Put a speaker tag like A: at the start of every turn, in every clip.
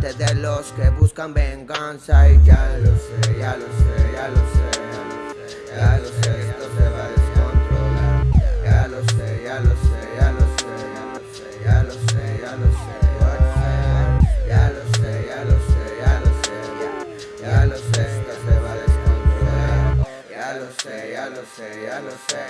A: De los que buscan venganza Y ya lo sé, ya lo sé, ya lo sé Ya lo sé, esto se va a descontrolar Ya lo sé, ya lo sé, ya lo sé Ya lo sé, ya lo sé, ya lo sé Ya lo sé, ya lo sé, ya lo sé Ya lo sé, ya lo sé, ya lo sé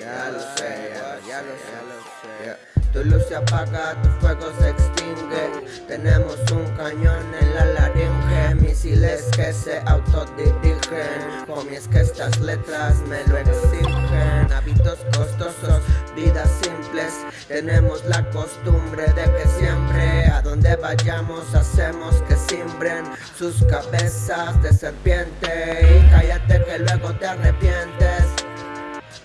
A: Ya lo sé, ya lo sé, ya lo sé tu luz se apaga, tu fuego se extingue. Tenemos un cañón en la laringe Misiles que se autodirigen. Homie, es que estas letras me lo exigen. Hábitos costosos, vidas simples. Tenemos la costumbre de que siempre A donde vayamos hacemos que simbren Sus cabezas de serpiente. Y cállate que luego te arrepientes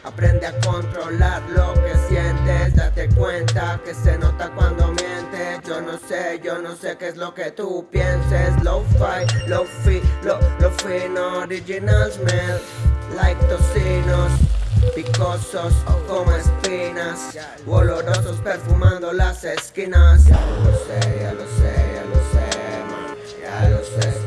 A: Aprende a controlar lo que sientes Date cuenta que se nota cuando mientes. Yo no sé, yo no sé qué es lo que tú pienses. Low-fi, low-fi, lo, lo fino Original smell like tocinos Picosos como espinas. Olorosos perfumando las esquinas. Ya lo sé, ya lo sé, ya lo sé, man Ya lo sé,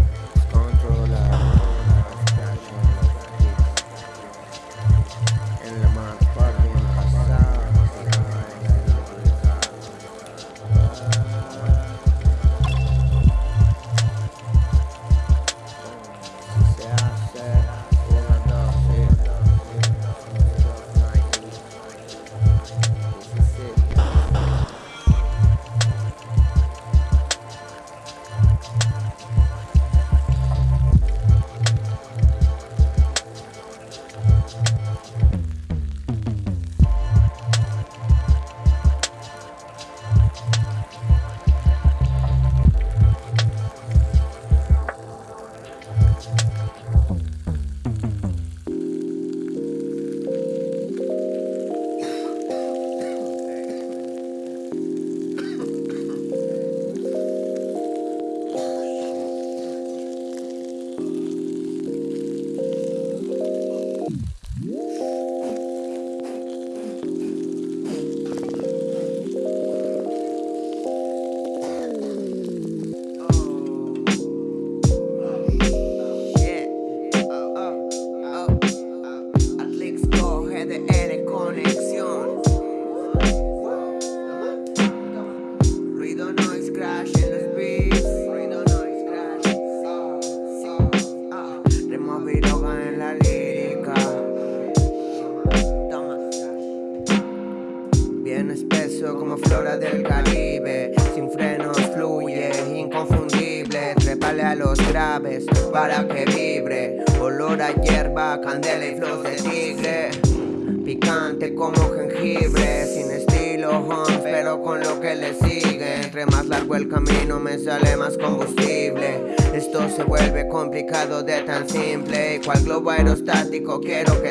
A: quiero que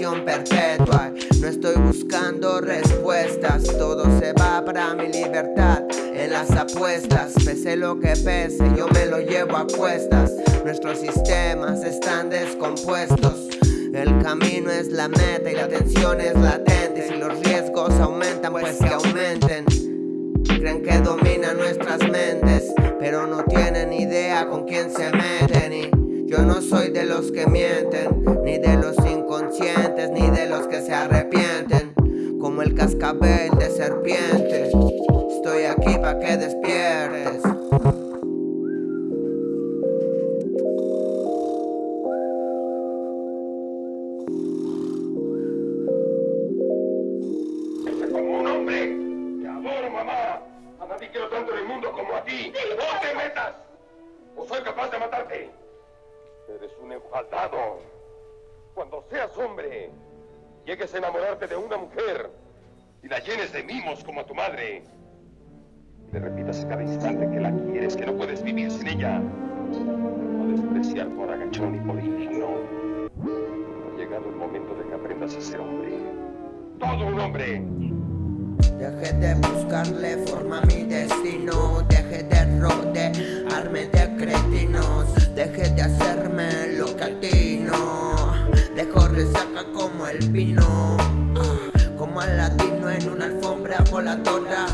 A: perpetua. No estoy buscando respuestas, todo se va para mi libertad. En las apuestas, pese lo que pese, yo me lo llevo a cuestas. Nuestros sistemas están descompuestos. El camino es la meta y la tensión es latente. Si los riesgos aumentan, pues que aumenten. Creen que dominan nuestras mentes, pero no tienen idea con quién se meten. Y yo no soy de los que mienten, de resaca como el vino ah, Como al latino en una alfombra voladora.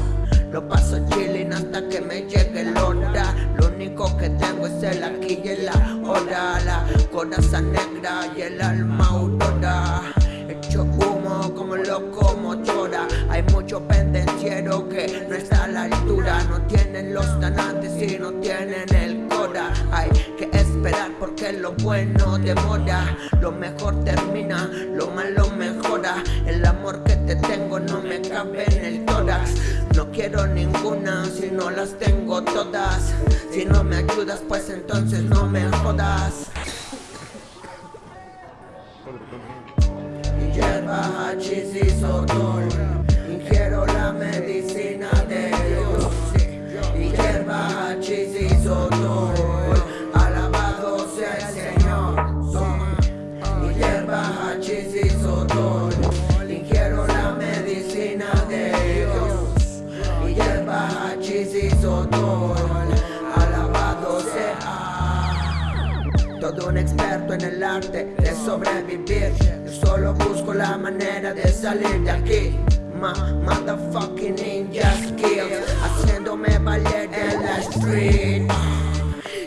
A: Lo paso chilling hasta que me llegue el hora Lo único que tengo es el aquí y el ahora. La coraza negra y el alma aurora. Hecho humo como locomotora. Hay mucho pendenciero que no está a la altura. No tienen los tanantes y no tienen el cora. Hay que esperar porque lo bueno demora Lo mejor termina, lo malo mejora. El amor que te tengo no me cabe en el tórax. No quiero ninguna si no las tengo todas. Si no me ayudas pues entonces no me jodas. Hierba, hachís y sotol. Ingiero la medicina Alabado sea. Todo un experto en el arte de sobrevivir. Solo busco la manera de salir de aquí. Ma, motherfucking ninja skills. Haciéndome valer en la street.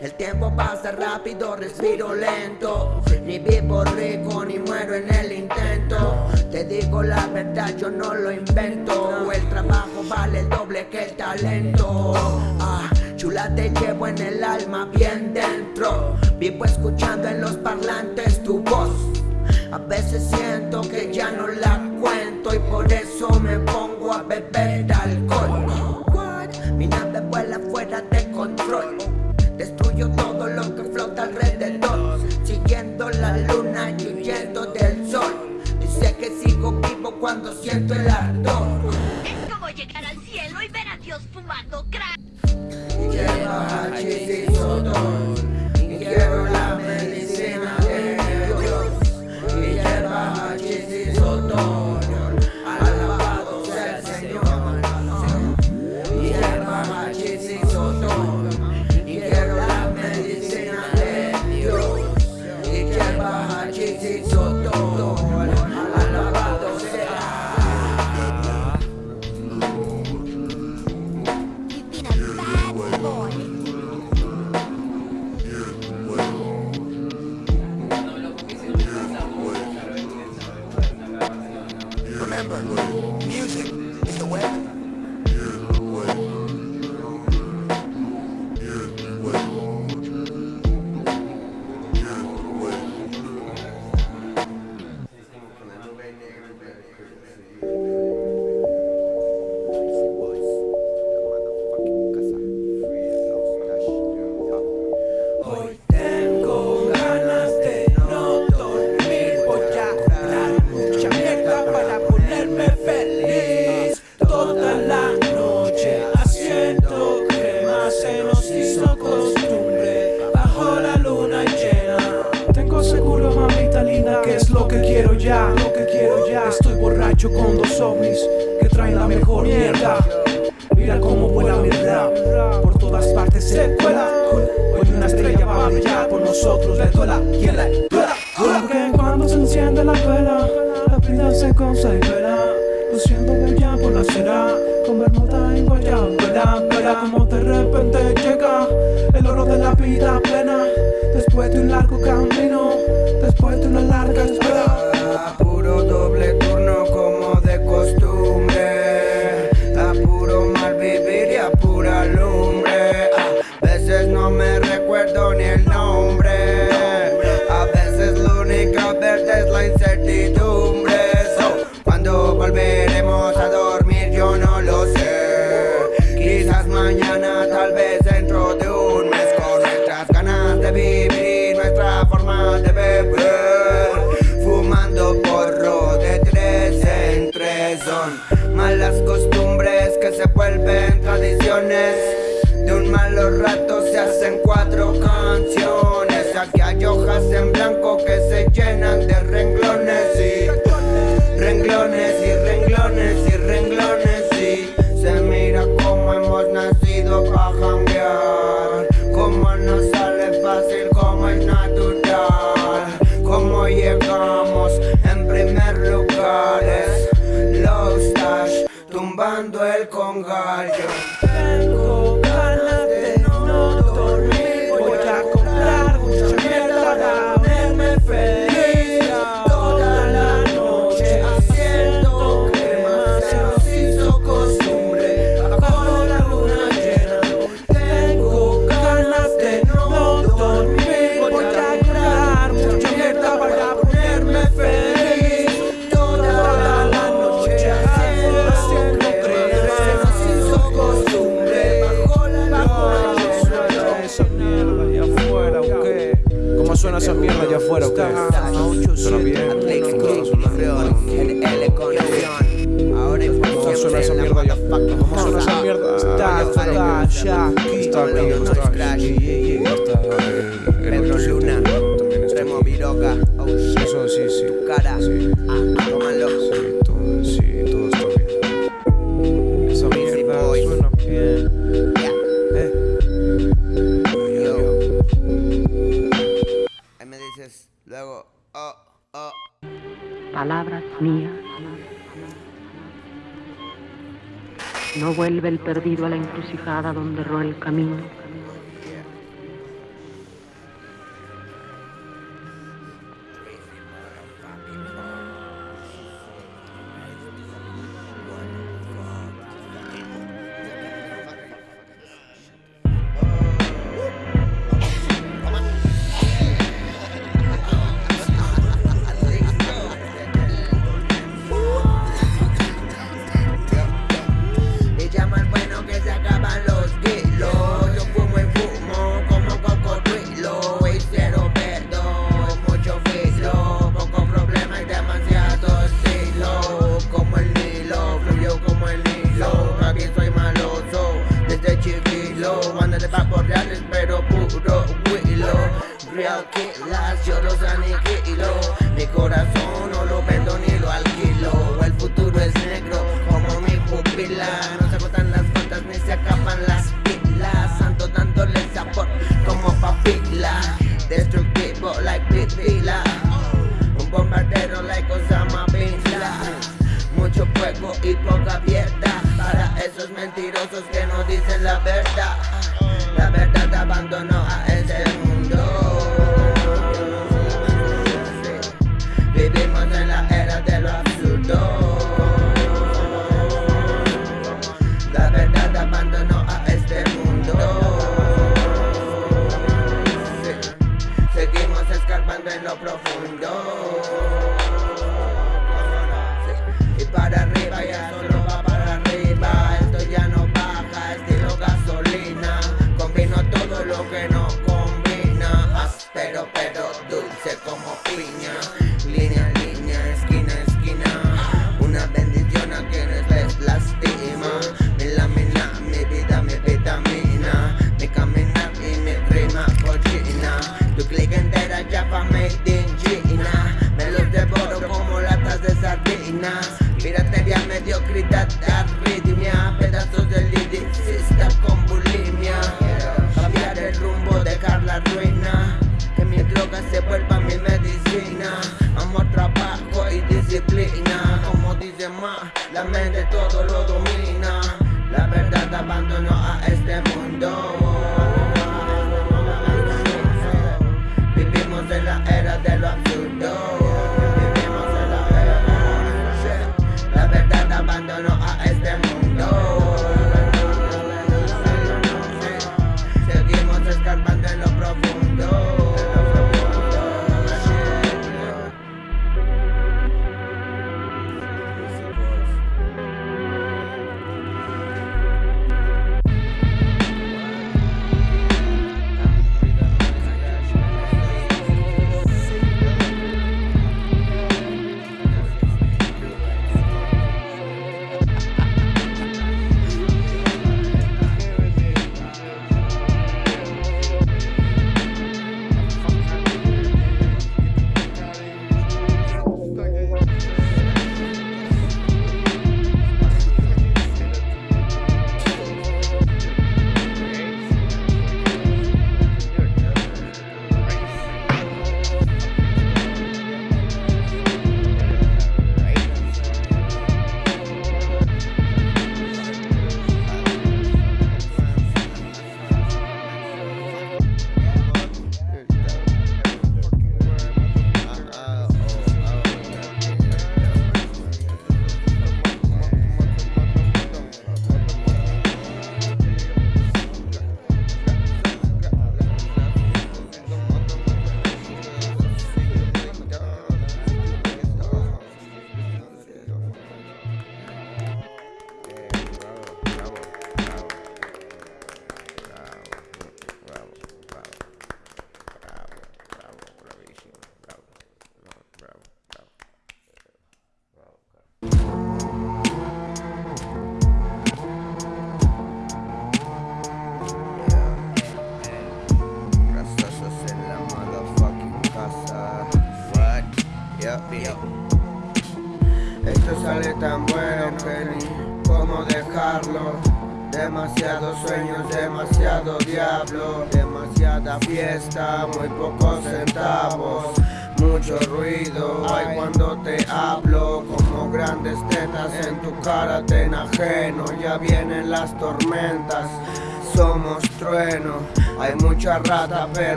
A: El tiempo pasa rápido, respiro lento. Ni vivo rico, ni muero en el intento Te digo la verdad, yo no lo invento. El trabajo vale el doble que el talento. Ah, Chula te llevo en el alma bien dentro. Vivo escuchando en los parlantes tu voz. A veces siento que ya no la cuento y por eso me pongo a beber alcohol. Mi nave vuela fuera de control. Cuando siento el ardor.
B: ¿Cómo llegar al cielo y ver a Dios fumando crack?
C: No
A: vuelve el perdido a la encrucijada donde erró el camino.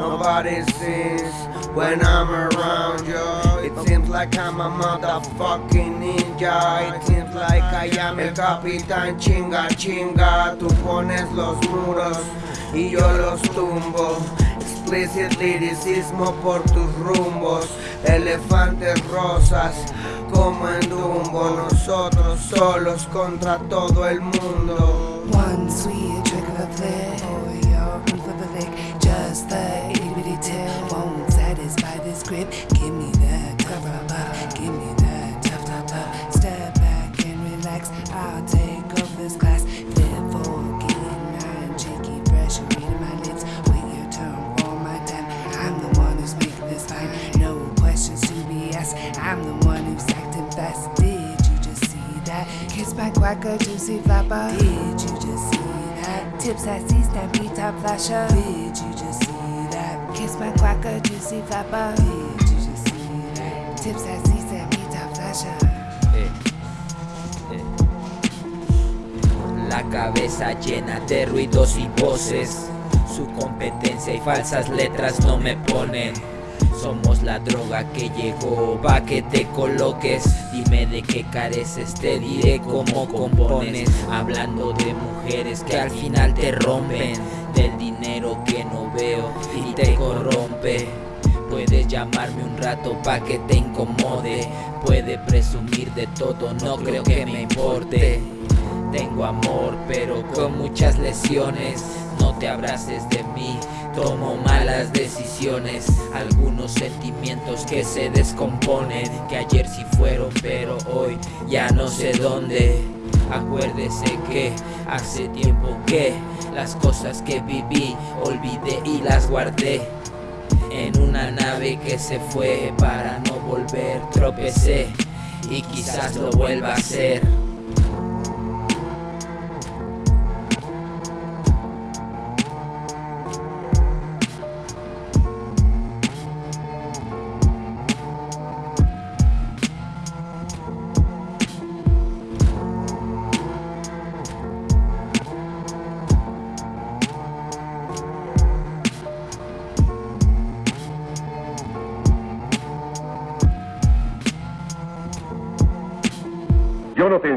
A: Nobody sees when I'm around, yo It seems like I'm a motherfucking ninja. It seems like I am el capitán. Chinga chinga Tú pones los muros y yo los tumbo. Explicit liricismo por tus rumbos. Elefantes rosas como en Dumbo. Nosotros solos contra todo el mundo.
D: One sweet trick of a I'm the one who's acting fast. Did you just see that? Kiss my quacker, juicy flapper. Did you just see that? Tips I see, stampede top flasher. Did you just see that? Kiss my quacker, juicy flapper. Did you just see that? Tips I see, stampede top flasher.
E: La cabeza llena de ruidos y voces. Su competencia y falsas letras no me ponen. Somos la droga que llegó, pa' que te coloques. Dime de qué careces, te diré cómo compones. Hablando de mujeres que al final te rompen. Del dinero que no veo y te corrompe. Puedes llamarme un rato pa' que te incomode. Puede presumir de todo, no creo que me importe. Tengo amor, pero con muchas lesiones. No te abraces de mí, tomo malas decisiones. Algunos sentimientos que se descomponen, que ayer sí fueron, pero hoy ya no sé dónde. Acuérdese que hace tiempo que las cosas que viví olvidé y las guardé. En una nave que se fue para no volver, tropecé y quizás lo vuelva a hacer.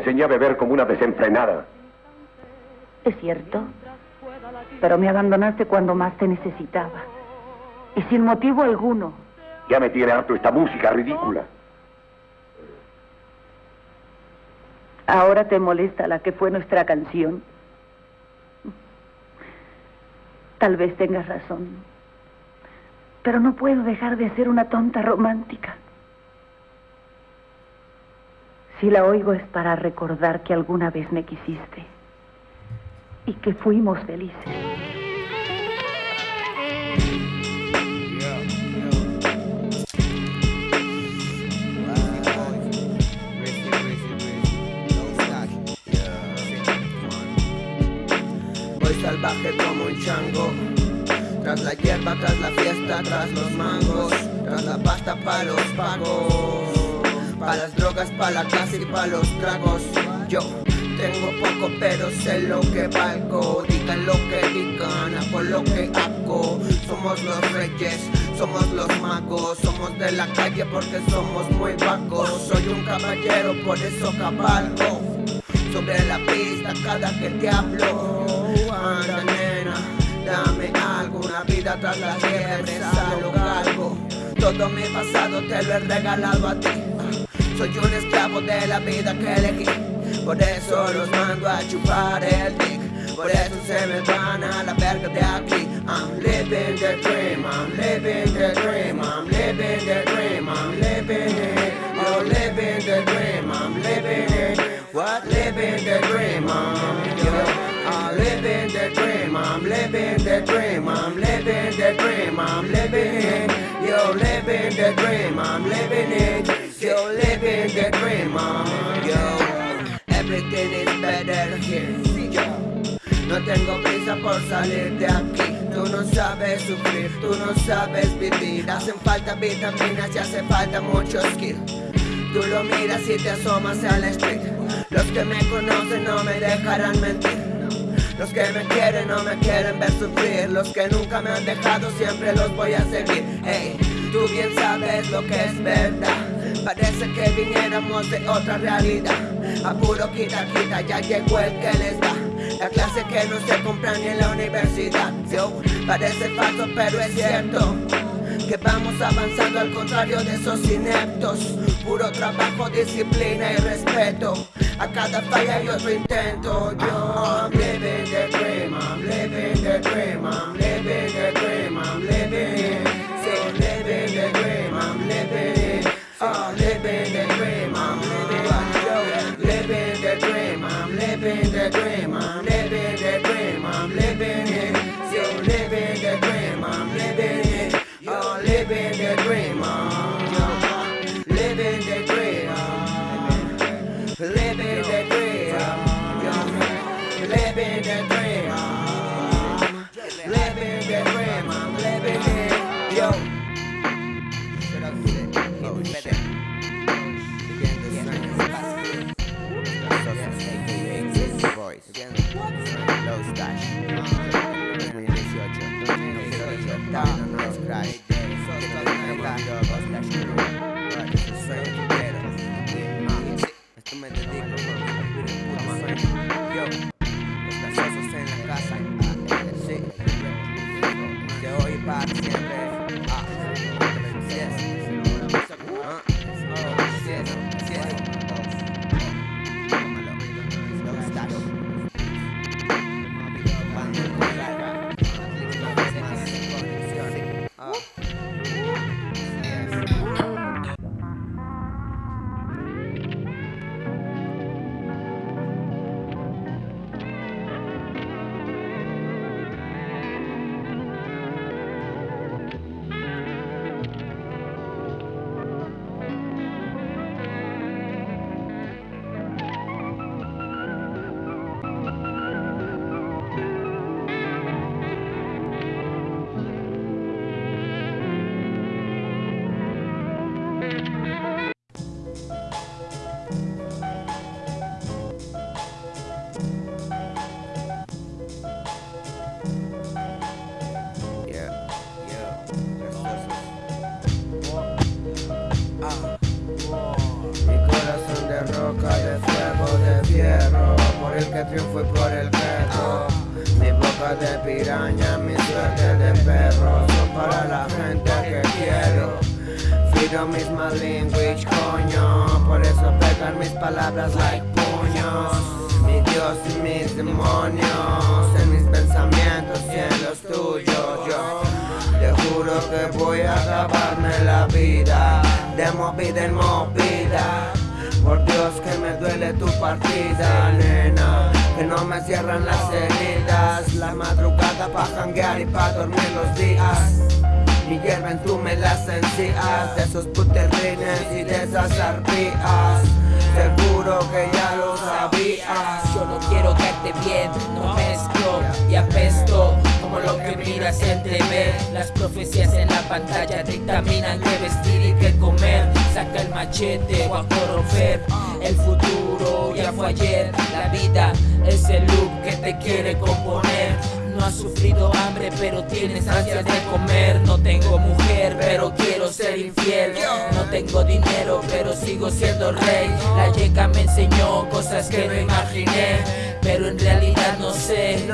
F: Enseñé a beber como una desenfrenada.
G: Es cierto, pero me abandonaste cuando más te necesitaba. Y sin motivo alguno.
F: Ya me tiene harto esta música ridícula.
G: Ahora te molesta la que fue nuestra canción. Tal vez tengas razón. Pero no puedo dejar de ser una tonta romántica. Si la oigo es para recordar que alguna vez me quisiste y que fuimos felices.
A: Voy salvaje como un chango. Tras la hierba, tras la fiesta, tras los mangos. Tras la pasta pa' los pagos Pa' las drogas, pa' la casa y pa' los tragos Yo tengo poco pero sé lo que valgo Digan lo que digan, hago lo que hago Somos los reyes, somos los magos Somos de la calle porque somos muy vagos Soy un caballero, por eso cabalgo sobre la pista cada que te hablo. Anda, nena, dame algo, una vida tras la liebre, algo, algo. Todo mi pasado te lo he regalado a ti. Soy un esclavo de la vida que elegí. Por eso los mando a chupar el dick. Por eso se me van a la verga de aquí. I'm living the dream, I'm living the dream, I'm living the dream, I'm living it. You're living the dream, I'm living it. What living the dream, I'm the dream, I'm living the dream, I'm living it. You're living the dream, I'm living it. You're living the dream, I'm yo. Everything is better here, yo. No tengo prisa por salir de aquí. Tú no sabes sufrir, tú no sabes vivir. Hacen falta vitaminas y hace falta mucho skill. Tú lo miras y te asomas al street. Los que me conocen no me dejarán mentir. Los que me quieren no me quieren ver sufrir. Los que nunca me han dejado siempre los voy a seguir. Hey, tú bien sabes lo que es verdad. Parece que viniéramos de otra realidad. A puro quita quita ya llegó el que les da. La clase que no se compra ni en la universidad. Yo, parece falso pero es cierto que vamos avanzando al contrario de esos ineptos. Puro trabajo, disciplina y respeto. A cada falla hay otro intento. Yo, I'm living the dream, I'm living the dream, I'm living the dream, palabras like puños. Mi Dios y mis demonios En mis pensamientos y en los tuyos. Yo te juro que voy a acabarme la vida De movida en movida. Por Dios que me duele tu partida, nena Que no me cierran las heridas. La madrugada pa' janguear y pa' dormir los días. Y hierven tú me las encías De esos puterrines y de esas arpías Seguro que ya lo sabías.
E: Yo no quiero caerte bien, no mezclo y apesto como lo que miras en TV Las profecías en la pantalla dictaminan qué vestir y qué comer. Saca el machete o a corromper El futuro ya fue ayer. La vida es el loop que te quiere componer no has sufrido hambre pero tienes ansias de comer. No tengo mujer pero quiero ser infiel. No tengo dinero pero sigo siendo rey. La yeca me enseñó cosas que no imaginé Pero en realidad no sé.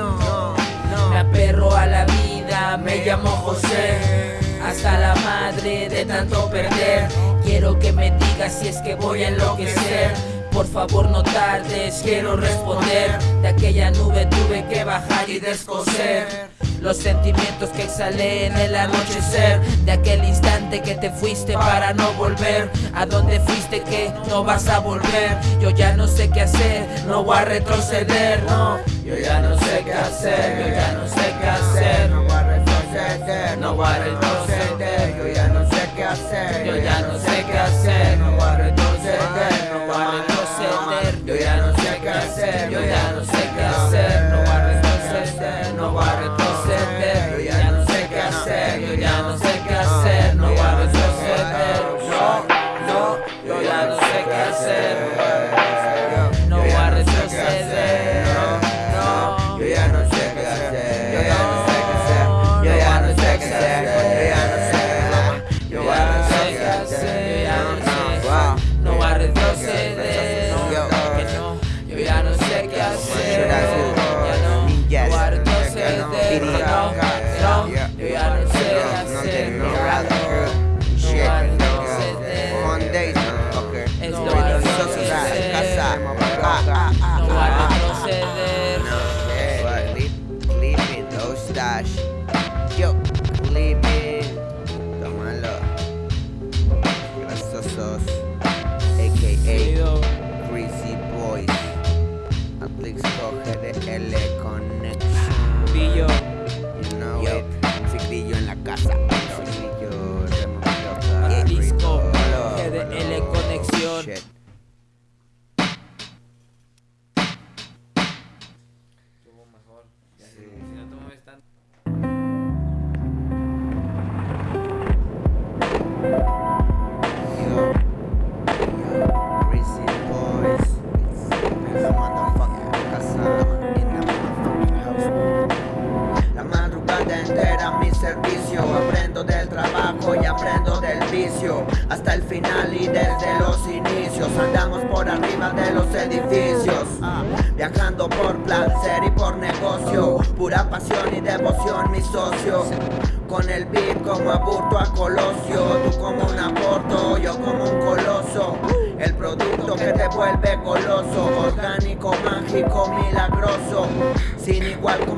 E: Me aperro a la vida, me llamo José. Hasta la madre de tanto perder. Quiero que me digas si es que voy a enloquecer por favor no tardes, quiero responder. De aquella nube tuve que bajar y descoser Los sentimientos que exhalé en el anochecer. De aquel instante que te fuiste para no volver. A donde fuiste que no vas a volver Yo ya no sé qué hacer, no voy a retroceder, no.
A: Yo ya no sé qué hacer,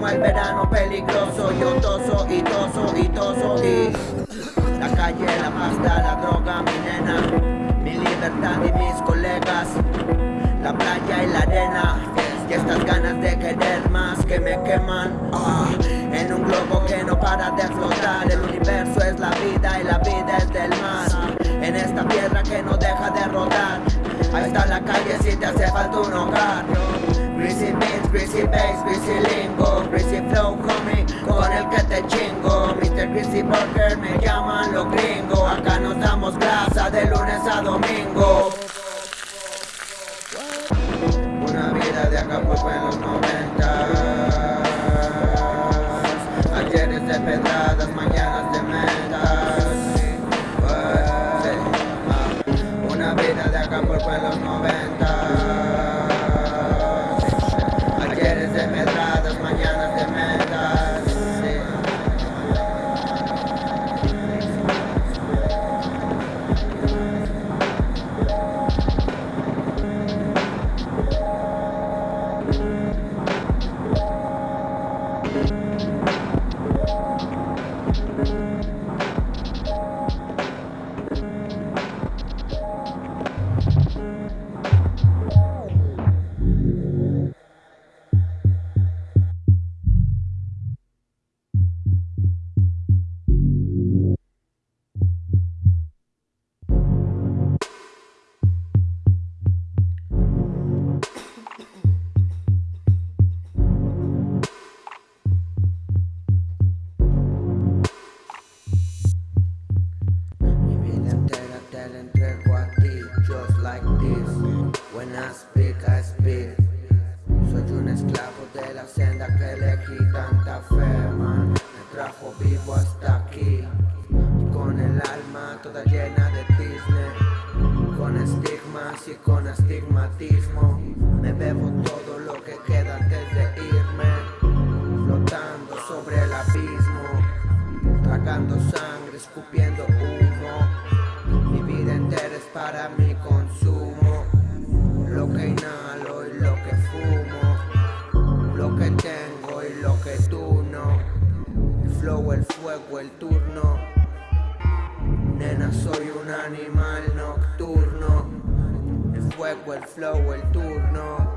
A: el verano peligroso. Yo toso y toso y toso y La calle, la pasta, la droga, mi nena Mi libertad y mis colegas La playa y la arena. Y estas ganas de querer más que me queman. Ah, En un globo que no para de flotar. El universo es la vida y la vida es del mar. En esta tierra que no deja de rodar. Ahí está la calle si te hace falta un hogar. Greasy beats, greasy bass, greasy lingo Sí, encenda aquele que tanta fé, mano. Trajo vivo assim flow, el turno.